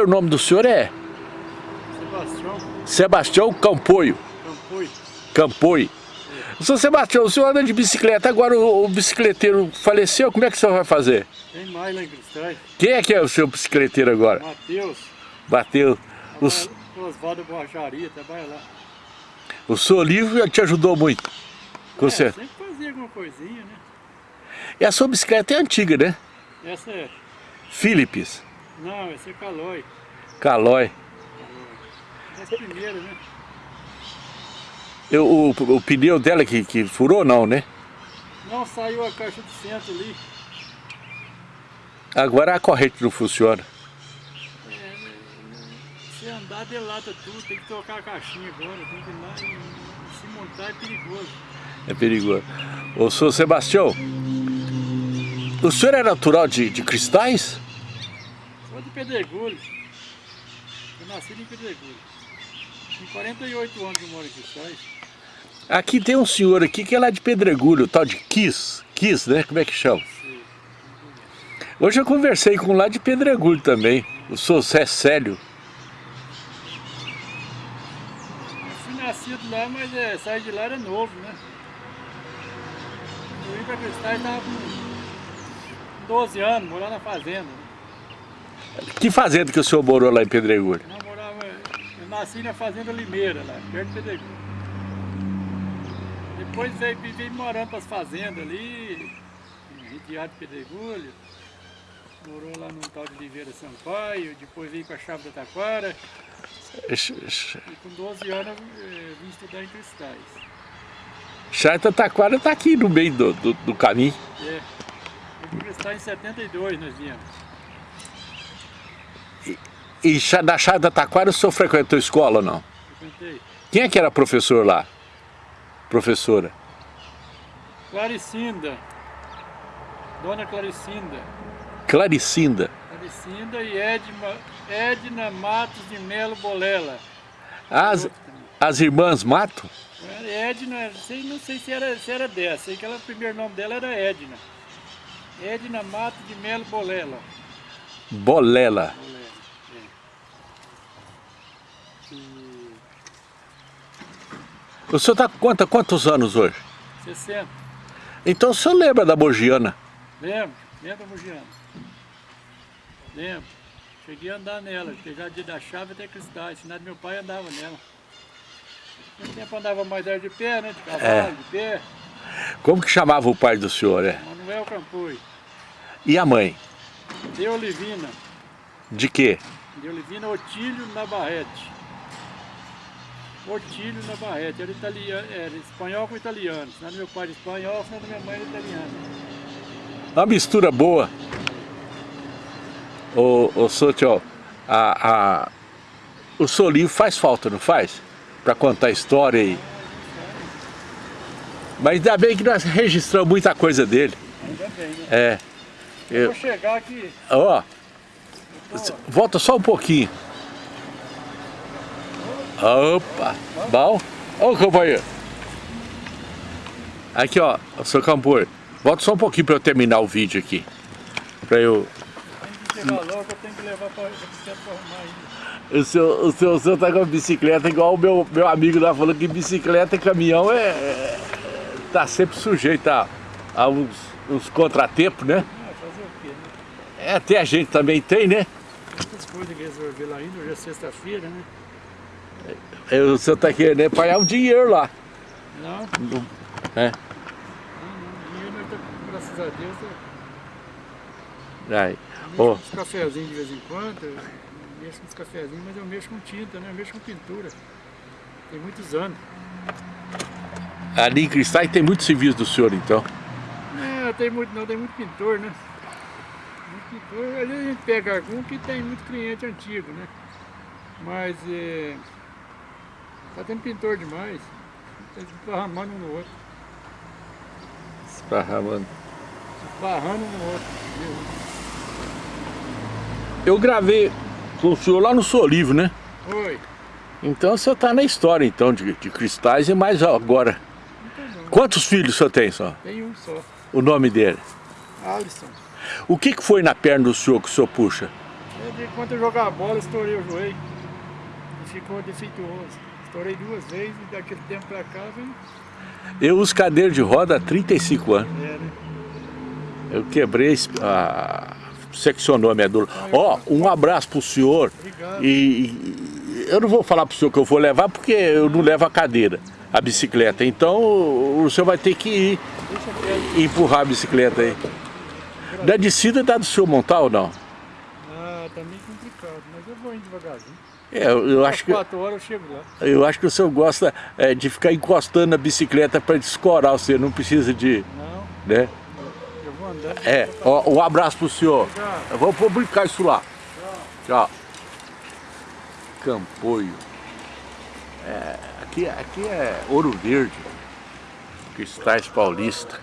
O nome do senhor é? Sebastião Sebastião Campoio. Campoi. Campoi. Seu Sebastião, o senhor anda de bicicleta, agora o, o bicicleteiro faleceu, como é que o senhor vai fazer? Tem mais lá em Cristais. Quem é que é o seu bicicleteiro agora? Matheus. Bateu. O, s- Osvaldo Borracharia, trabalha lá. o senhor livre te ajudou muito. Com É, você. sempre fazia alguma coisinha, né? E a sua bicicleta é antiga, né? Essa é... Philips, Não, essa é Calói. Calói. Essa é a primeira, né? Eu, o, o pneu dela que, que furou, não, né? Não, saiu a caixa de centro ali. Agora a corrente não funciona. Se andar, delata tudo. Tem que trocar a caixinha agora. Tem que ir lá e se montar é perigoso. É perigoso. Ô, senhor Sebastião, o senhor é natural de, de cristais? Pedregulho. Eu nasci em Pedregulho. Tem 48 anos que eu moro Cristais. Aqui tem um senhor aqui que é lá de Pedregulho, tal de Kiss. Kiss, né? Como é que chama? Hoje eu conversei com um lá de Pedregulho também, o senhor Zé Célio. Eu fui nascido lá, mas é, saí de lá era novo, né? Eu vim pra Cristais estava com 12 anos, morava na fazenda. Que fazenda que o senhor morou lá em Pedregulho? Eu morava, eu nasci na fazenda Limeira lá, perto de Pedregulho. Depois veio, veio morando para as fazendas ali, de Pedregulho. Morou lá no tal de Oliveira Sampaio, depois veio para a Chave da Taquara. E com 12 anos eu eh, vim estudar em Cristais. Charta Taquara tá aqui no meio do, do, do caminho. É. Eu vim em 72 nós viemos. E da Charta Taquara o senhor frequentou escola ou não? Frequentei. Quem é que era professor lá? Professora? Claricinda. Dona Claricinda. Claricinda. Claricinda e Edma, Edna Matos de Melo Bolela. As, as irmãs Mato? Edna, sei, não sei se era, se era dessa, sei que ela, o primeiro nome dela era Edna. Edna Matos de Melo Bolela. Bolela. Bolela, é. E O senhor tá com quanta- quantos anos hoje? 60. Então o senhor lembra da Mogiana? Lembro, lembra, Mugiano? Lembro. Cheguei a andar nela, pegar de da chave até cristais, ensinado meu pai andava nela. No tempo andava mais de pé, né? De cavalo, É. de pé. Como que chamava o pai do senhor? É? Manuel Campoi. E a mãe? De Olivina. De quê? De Olivina Otílio Navarrete. Otílio Navarrete. Era, italiano, era espanhol com italiano. Ensinado meu pai era espanhol, ensinado minha mãe era italiana. Uma mistura boa. Ô, ô Sotio, a, a, o seu livro faz falta, não faz? Para contar a história aí. Mas ainda bem que nós registramos muita coisa dele. Ainda bem, né? É. Eu Eu, vou chegar aqui. ó, volta só um pouquinho. Opa, bom? Ô companheiro. Aqui ó, seu Campor, volta só um pouquinho para eu terminar o vídeo aqui. Para eu... Tem que logo, eu tenho que levar bicicleta para arrumar ainda. O senhor, o, senhor, o senhor tá com a bicicleta igual o meu, meu amigo lá falou que bicicleta e caminhão é, é- tá sempre sujeito a, a uns, uns contratempos, né? Ah, fazer o quê, né? É, até a gente também tem, né? Muitas coisas que resolver lá ainda, hoje é sexta-feira, né? O senhor tá querendo é pagar um dinheiro lá. Não, É. não, não. Dinheiro nós tá, graças a Deus, eu Aí. mexo uns cafezinhos de vez em quando, eu mexo com uns cafezinhos, mas eu mexo com tinta, né? Eu mexo com pintura. Tem muitos anos. Ali em Cristais tem muito serviço do senhor, então. É, tem muito, não, tem muito pintor, né? Muito pintor. Às vezes a gente pega algum que tem muito cliente antigo, né? Mas é, tá tendo pintor demais. Tá esparramando um no outro. Esparramando. Esparrando um no outro. Eu gravei com o senhor lá no Solivo, né? Oi. Então o senhor tá na história, então, de, de Cristais e mais agora. Então. Quantos filhos o senhor tem, só? Tem um só. O nome dele? Alisson. O que, que foi na perna do senhor que o senhor puxa? É quando eu jogava bola, estourei o joelho. E ficou defeituoso. Estourei duas vezes e daquele tempo pra cá, vem... Eu uso cadeira de roda há 35 anos. É, né? Eu quebrei, a, seccionou a medula. Ó, um abraço pro senhor. Obrigado. E, eu não vou falar pro senhor que eu vou levar, porque eu não levo a cadeira, a bicicleta. Então o senhor vai ter que ir e empurrar a bicicleta aí. Da descida dá do senhor montar ou não? Ah, tá meio complicado, mas eu vou indo devagarzinho. É, eu, acho que, quatro horas eu chego lá. eu acho que o senhor gosta é, de ficar encostando na bicicleta para descorar você, não precisa de, Não, né? eu vou andando. É, ó, um abraço pro senhor. Obrigado. Eu vou publicar isso lá. Tchau. Campoio. É, aqui, aqui é Ouro Verde. Cristais Paulista.